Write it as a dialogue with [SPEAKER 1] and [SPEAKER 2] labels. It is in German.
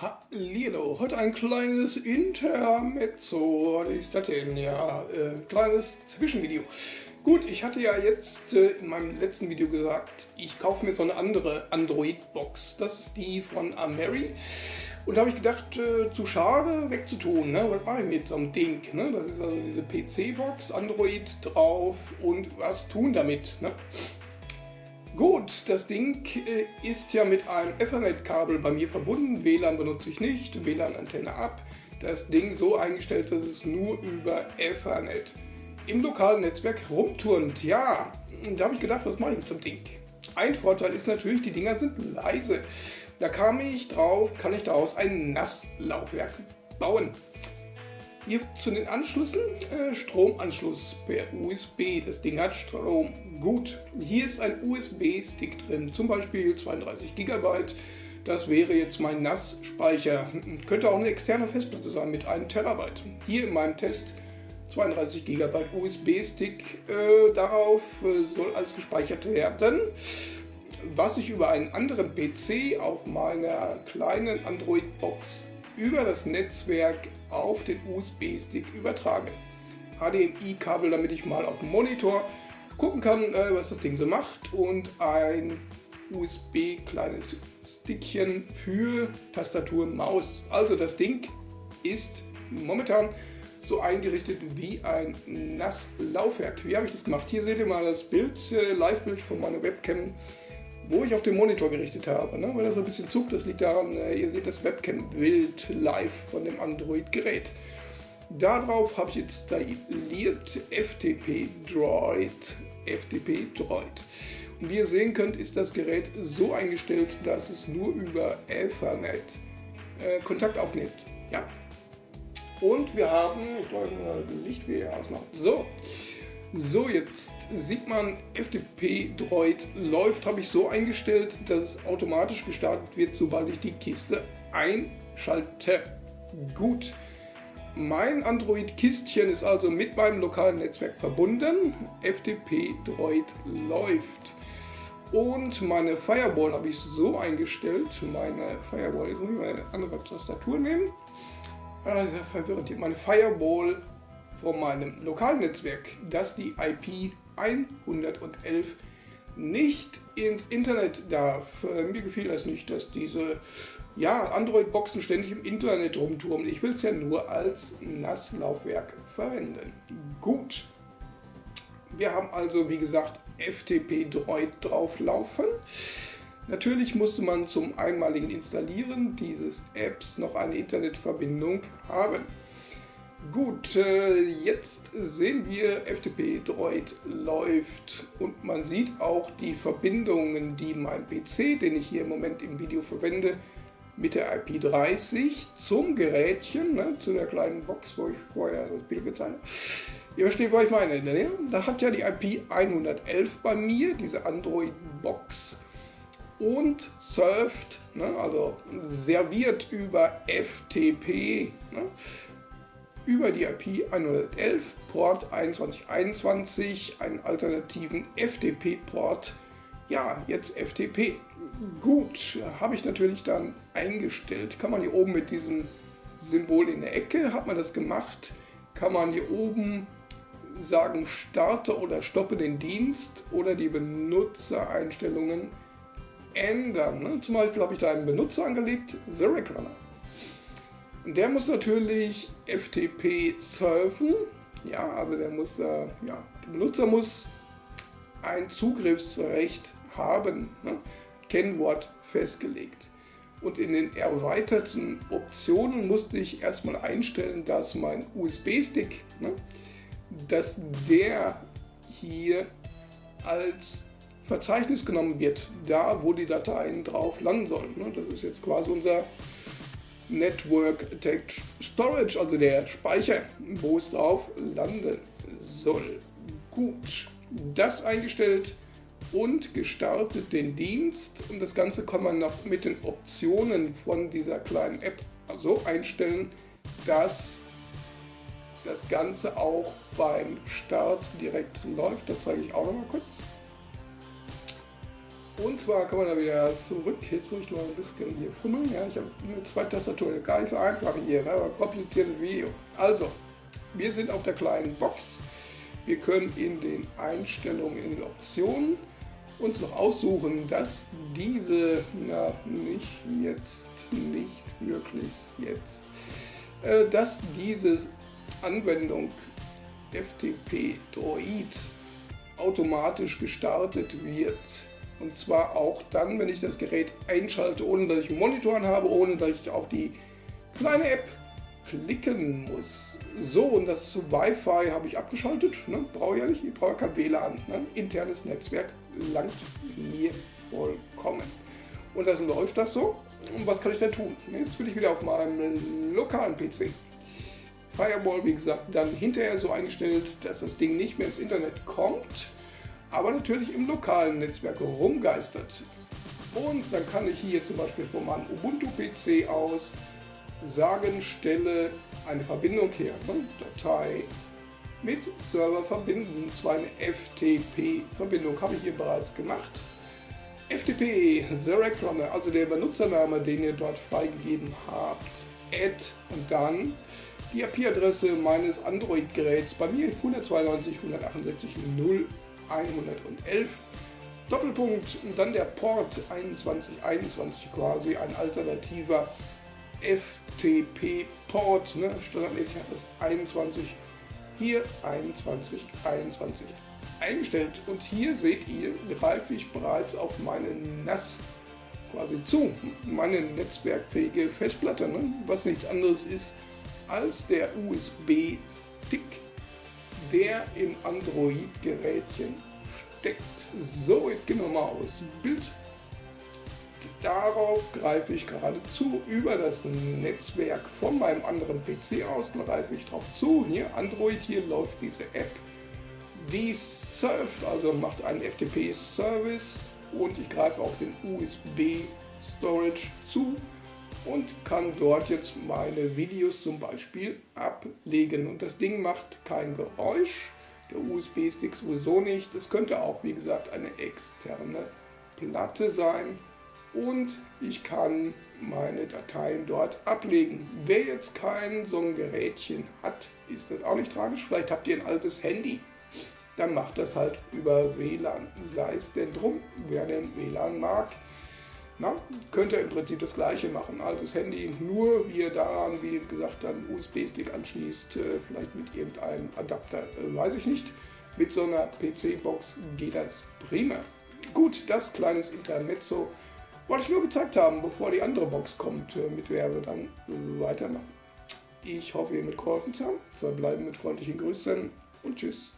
[SPEAKER 1] Hallo, heute ein kleines Intermezzo. Was ist das denn? Ja, äh, kleines Zwischenvideo. Gut, ich hatte ja jetzt äh, in meinem letzten Video gesagt, ich kaufe mir so eine andere Android-Box. Das ist die von Ameri. Und da habe ich gedacht, äh, zu schade wegzutun. Ne? Was mache ich mit so einem Ding? Ne? Das ist also diese PC-Box, Android drauf und was tun damit? Ne? Gut, das Ding äh, ist ja mit einem Ethernet-Kabel bei mir verbunden. WLAN benutze ich nicht, WLAN-Antenne ab. Das Ding so eingestellt, dass es nur über Ethernet im lokalen Netzwerk rumturnt. Ja, da habe ich gedacht, was mache ich mit dem Ding? Ein Vorteil ist natürlich, die Dinger sind leise. Da kam ich drauf, kann ich daraus ein Nasslaufwerk bauen. Hier zu den Anschlüssen, äh, Stromanschluss per USB. Das Ding hat Strom. Gut, hier ist ein USB-Stick drin, zum Beispiel 32 GB. Das wäre jetzt mein NAS-Speicher. Könnte auch eine externe Festplatte sein mit 1 Terabyte. Hier in meinem Test 32 GB USB-Stick. Äh, darauf äh, soll alles gespeichert werden. Was ich über einen anderen PC auf meiner kleinen Android-Box über das Netzwerk auf den USB-Stick übertragen. HDMI-Kabel, damit ich mal auf dem Monitor gucken kann, äh, was das Ding so macht und ein USB kleines Stickchen für Tastatur und Maus. Also das Ding ist momentan so eingerichtet wie ein NAS-Laufwerk. Wie habe ich das gemacht? Hier seht ihr mal das Bild, äh, Live-Bild von meiner Webcam wo ich auf den Monitor gerichtet habe. Ne? Weil er so ein bisschen zuckt, das liegt daran, äh, ihr seht das Webcam-Bild live von dem Android-Gerät. Darauf habe ich installiert FTP Droid. FTP Droid. Und wie ihr sehen könnt, ist das Gerät so eingestellt, dass es nur über Ethernet äh, Kontakt aufnimmt. Ja. Und wir haben, ich glaube, Licht wie ausmachen. So, so, jetzt sieht man, FTP-Droid läuft, habe ich so eingestellt, dass es automatisch gestartet wird, sobald ich die Kiste einschalte. Gut. Mein Android-Kistchen ist also mit meinem lokalen Netzwerk verbunden. FTP-Droid läuft. Und meine Firewall habe ich so eingestellt. Meine Firewall, jetzt muss ich mal eine andere Tastatur nehmen. Ah, sehr verwirrend hier. Meine Firewall von meinem Lokalnetzwerk, dass die IP 111 nicht ins Internet darf. Äh, mir gefiel das nicht, dass diese ja, Android-Boxen ständig im Internet rumturmen. Ich will es ja nur als NAS-Laufwerk verwenden. Gut. Wir haben also, wie gesagt, FTP-Droid drauflaufen. Natürlich musste man zum einmaligen Installieren dieses Apps noch eine Internetverbindung haben. Gut, äh, jetzt sehen wir, FTP Droid läuft und man sieht auch die Verbindungen, die mein PC, den ich hier im Moment im Video verwende, mit der IP30 zum Gerätchen, ne, zu der kleinen Box, wo ich vorher das Bild gezeigt habe. Ihr versteht, was ich meine. Ne? Da hat ja die IP 111 bei mir, diese Android-Box, und surft, ne, also serviert über FTP. Ne? Über die IP 111 Port 2121 einen alternativen FTP-Port. Ja, jetzt FTP. Gut, habe ich natürlich dann eingestellt. Kann man hier oben mit diesem Symbol in der Ecke, hat man das gemacht, kann man hier oben sagen, starte oder stoppe den Dienst oder die Benutzereinstellungen ändern. Ne? Zum Beispiel habe ich da einen Benutzer angelegt, The Runner. Der muss natürlich FTP surfen. Ja, also der muss da, ja, der Benutzer muss ein Zugriffsrecht haben. Ne? Kennwort festgelegt. Und in den erweiterten Optionen musste ich erstmal einstellen, dass mein USB-Stick, ne, dass der hier als Verzeichnis genommen wird, da wo die Dateien drauf landen sollen. Ne. Das ist jetzt quasi unser Network Storage, also der Speicher, wo es drauf landen soll. Gut, das eingestellt und gestartet den Dienst. Und das Ganze kann man noch mit den Optionen von dieser kleinen App so einstellen, dass das Ganze auch beim Start direkt läuft. Das zeige ich auch noch mal kurz. Und zwar kann man da wieder zurück. Jetzt muss ich mal ein bisschen hier fummeln. Ja, ich habe nur zwei Tastaturen, gar nicht so einfach hier, ne? aber kompliziertes Video. Also, wir sind auf der kleinen Box. Wir können in den Einstellungen, in den Optionen uns noch aussuchen, dass diese, na nicht jetzt, nicht wirklich jetzt, äh, dass diese Anwendung FTP Droid automatisch gestartet wird. Und zwar auch dann, wenn ich das Gerät einschalte, ohne dass ich einen Monitor habe, ohne dass ich auch die kleine App klicken muss. So, und das Wi-Fi habe ich abgeschaltet. Ne? Brauche ich ja nicht, ich brauche kein WLAN. Ne? Internes Netzwerk langt mir vollkommen. Und das läuft das so. Und was kann ich denn tun? Jetzt bin ich wieder auf meinem lokalen PC. Firewall, wie gesagt, dann hinterher so eingestellt, dass das Ding nicht mehr ins Internet kommt, aber natürlich im lokalen Netzwerk rumgeistert. Und dann kann ich hier zum Beispiel von meinem Ubuntu-PC aus sagen, stelle eine Verbindung her, ne? Datei mit Server verbinden, zwar eine FTP-Verbindung, habe ich hier bereits gemacht. FTP, The Runner, also der Benutzername, den ihr dort freigegeben habt, add und dann die IP-Adresse meines Android-Geräts, bei mir 192.168.0.111, Doppelpunkt und dann der Port 2121 quasi, ein alternativer FTP-Port, ne? standardmäßig hat das 21, hier 21, 21 eingestellt und hier seht ihr, greife ich bereits auf meine NAS quasi zu, meine netzwerkfähige Festplatte, ne? was nichts anderes ist als der USB-Stick, der im Android-Gerätchen steckt. So, jetzt gehen wir mal aus Bild. Darauf greife ich geradezu über das Netzwerk von meinem anderen PC aus, greife ich drauf zu. Hier Android, hier läuft diese App. Die surft, also macht einen FTP-Service und ich greife auf den USB-Storage zu und kann dort jetzt meine Videos zum Beispiel ablegen. Und das Ding macht kein Geräusch, der USB-Stick sowieso nicht. Es könnte auch, wie gesagt, eine externe Platte sein. Und ich kann meine Dateien dort ablegen. Wer jetzt kein so ein Gerätchen hat, ist das auch nicht tragisch. Vielleicht habt ihr ein altes Handy. Dann macht das halt über WLAN. Sei es denn drum, wer den WLAN mag. Na, könnt ihr im Prinzip das gleiche machen. Altes Handy, nur wie ihr daran, wie gesagt, dann USB-Stick anschließt, äh, vielleicht mit irgendeinem Adapter, äh, weiß ich nicht. Mit so einer PC-Box geht das prima. Gut, das kleines Intermezzo wollte ich nur gezeigt haben, bevor die andere Box kommt, äh, mit der wir dann weitermachen. Ich hoffe, ihr mitgeholfen zu haben. Verbleiben mit freundlichen Grüßen und tschüss.